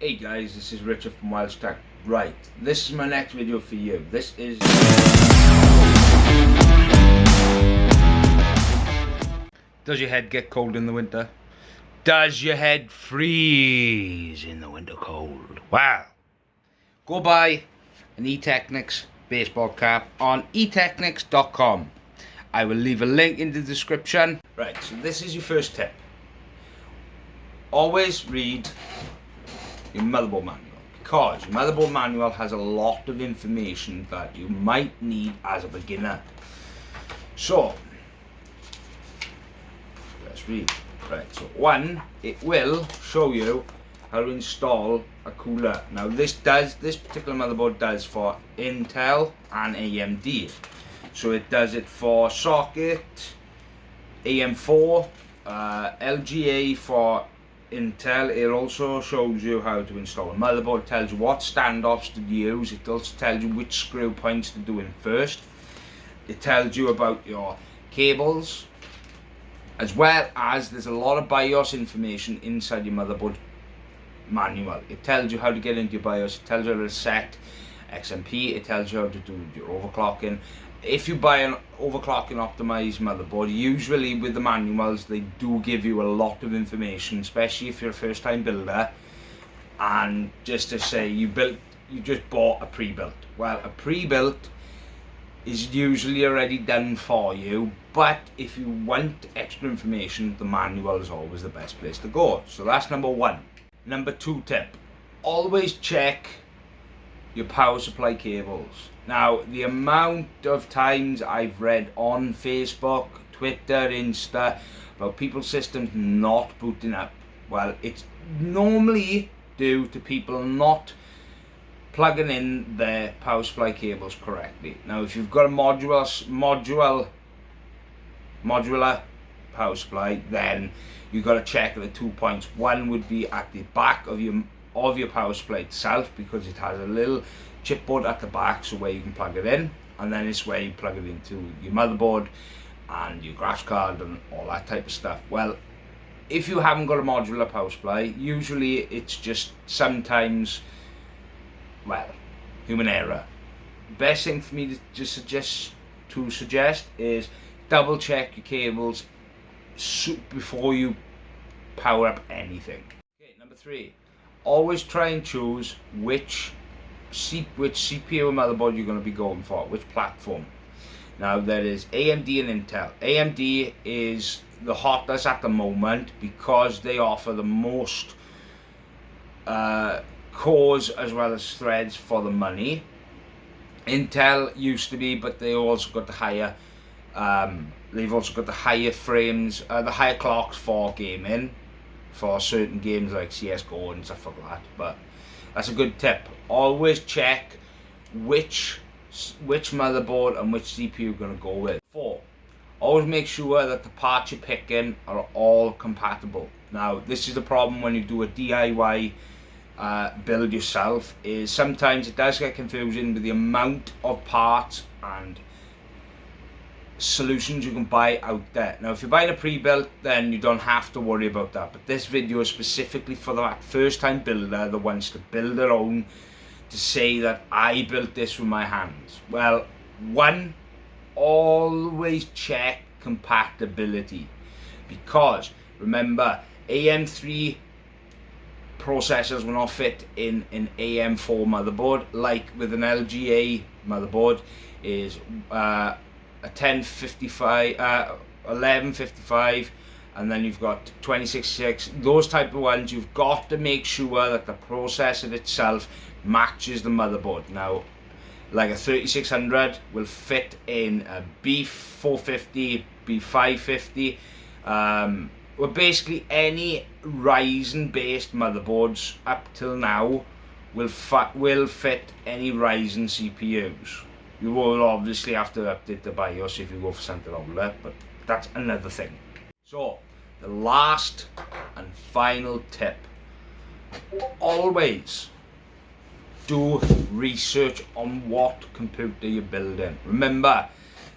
Hey guys, this is Richard from Wild Stack. Right, this is my next video for you. This is... Does your head get cold in the winter? Does your head freeze in the winter cold? Wow. go buy an eTeknix baseball cap on eteknix.com. I will leave a link in the description. Right, so this is your first tip. Always read your motherboard manual because your motherboard manual has a lot of information that you might need as a beginner. So, let's read. Right, so one, it will show you how to install a cooler. Now this does, this particular motherboard does for Intel and AMD. So it does it for socket, AM4, uh, LGA for Intel, it also shows you how to install a motherboard, tells you what standoffs to use, it also tells you which screw points to do in first. It tells you about your cables, as well as there's a lot of BIOS information inside your motherboard manual. It tells you how to get into your BIOS, it tells you how to set XMP, it tells you how to do your overclocking, if you buy an overclocking optimized motherboard usually with the manuals they do give you a lot of information especially if you're a first time builder and just to say you built you just bought a pre-built. Well a pre-built is usually already done for you but if you want extra information the manual is always the best place to go. So that's number one. Number two tip always check your power supply cables now, the amount of times I've read on Facebook, Twitter, Insta, about people's systems not booting up, well, it's normally due to people not plugging in their power supply cables correctly. Now, if you've got a modular, modular, modular power supply, then you've got to check the two points. One would be at the back of your of your power supply itself because it has a little chipboard at the back so where you can plug it in and then it's where you plug it into your motherboard and your graphics card and all that type of stuff. Well if you haven't got a modular power supply usually it's just sometimes well human error. Best thing for me to just suggest to suggest is double check your cables before you power up anything. Okay number three always try and choose which C which CPU motherboard you're going to be going for, which platform. Now there is AMD and Intel. AMD is the hottest at the moment because they offer the most uh, cores as well as threads for the money. Intel used to be, but they also got the higher, um, they've also got the higher frames, uh, the higher clocks for gaming, for certain games like CSGO and stuff like that. But that's a good tip. Always check which which motherboard and which CPU you're going to go with. Four, always make sure that the parts you're picking are all compatible. Now, this is the problem when you do a DIY uh, build yourself, is sometimes it does get confusing with the amount of parts and solutions you can buy out there. Now if you're buying a pre-built then you don't have to worry about that but this video is specifically for that first time builder that wants to build their own to say that I built this with my hands. Well one always check compatibility because remember AM3 processors will not fit in an AM4 motherboard like with an LGA motherboard is uh, a 1055, uh, 1155, and then you've got 266. Those type of ones, you've got to make sure that the processor itself matches the motherboard. Now, like a 3600 will fit in a B450, B550, um, well basically any Ryzen based motherboards up till now will, will fit any Ryzen CPUs. You will obviously have to update the BIOS if you go for something older, but that's another thing. So, the last and final tip. Always do research on what computer you're building. Remember,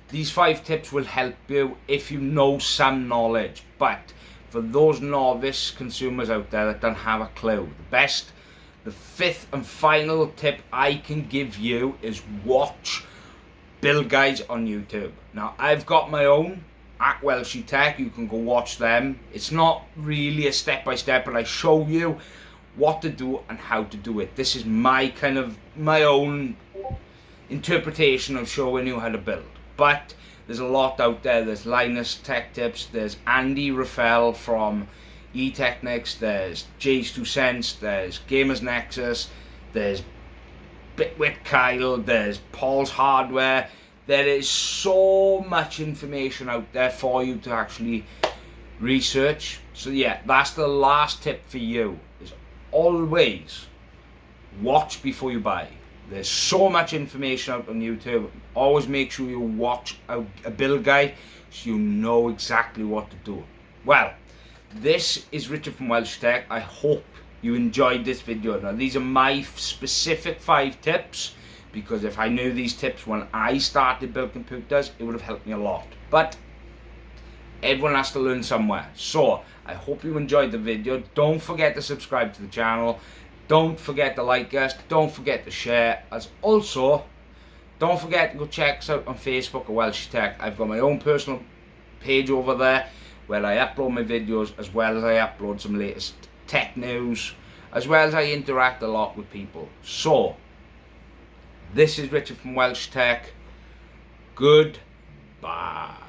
these five tips will help you if you know some knowledge, but for those novice consumers out there that don't have a clue, the best the fifth and final tip I can give you is watch build guides on YouTube. Now I've got my own at Welshy Tech, you can go watch them. It's not really a step by step, but I show you what to do and how to do it. This is my kind of, my own interpretation of showing you how to build. But there's a lot out there. There's Linus Tech Tips, there's Andy Ruffell from eTeknix, there's JayzTwoCents, there's Gamers Nexus, there's Bitwit Kyle, there's Paul's Hardware. There is so much information out there for you to actually research. So yeah, that's the last tip for you, is always watch before you buy. There's so much information out on YouTube. Always make sure you watch a, a build guide so you know exactly what to do. Well, this is Richard from Welsh Tech. I hope you enjoyed this video. Now these are my specific five tips because if I knew these tips when I started building computers, it would have helped me a lot. But everyone has to learn somewhere. So I hope you enjoyed the video. Don't forget to subscribe to the channel. Don't forget to like us. Don't forget to share. As also, don't forget to go check us out on Facebook at Welsh Tech. I've got my own personal page over there where I upload my videos as well as I upload some latest tech news as well as I interact a lot with people. So, this is Richard from Welsh Tech. Goodbye.